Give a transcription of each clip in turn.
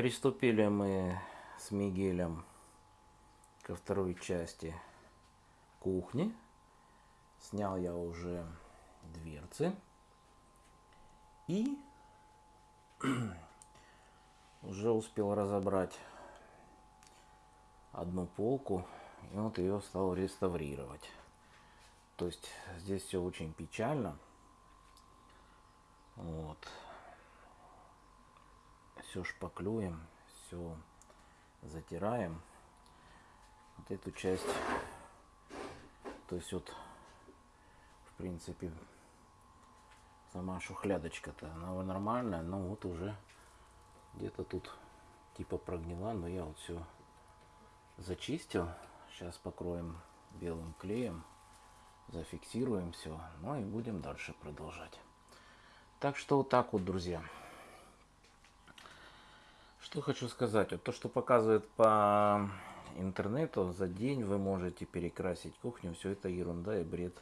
Приступили мы с Мигелем ко второй части кухни. Снял я уже дверцы. И уже успел разобрать одну полку. И вот ее стал реставрировать. То есть здесь все очень печально. Вот все шпаклюем, все затираем. Вот эту часть, то есть вот, в принципе, сама шухлядочка-то, она нормальная, но вот уже где-то тут типа прогнила, но я вот все зачистил. Сейчас покроем белым клеем, зафиксируем все, ну и будем дальше продолжать. Так что вот так вот, друзья. Что хочу сказать. Вот то, что показывает по интернету, за день вы можете перекрасить кухню. Все это ерунда и бред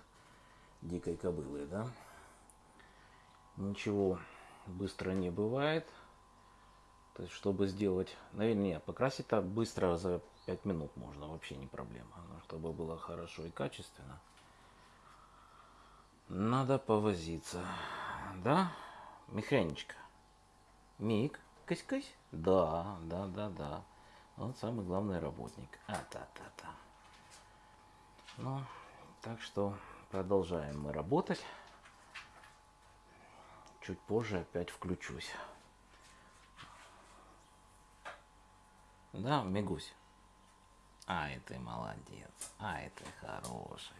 дикой кобылы, да? Ничего быстро не бывает. То есть, чтобы сделать... Наверное, нет, покрасить так быстро за 5 минут можно, вообще не проблема. Но чтобы было хорошо и качественно, надо повозиться. Да, Миханечка? Мик? Кась-кась? Да, да, да, да. Он самый главный работник. А-та-та-та. Ну, так что продолжаем мы работать. Чуть позже опять включусь. Да, Мигусь? Ай, ты молодец. Ай, ты хороший.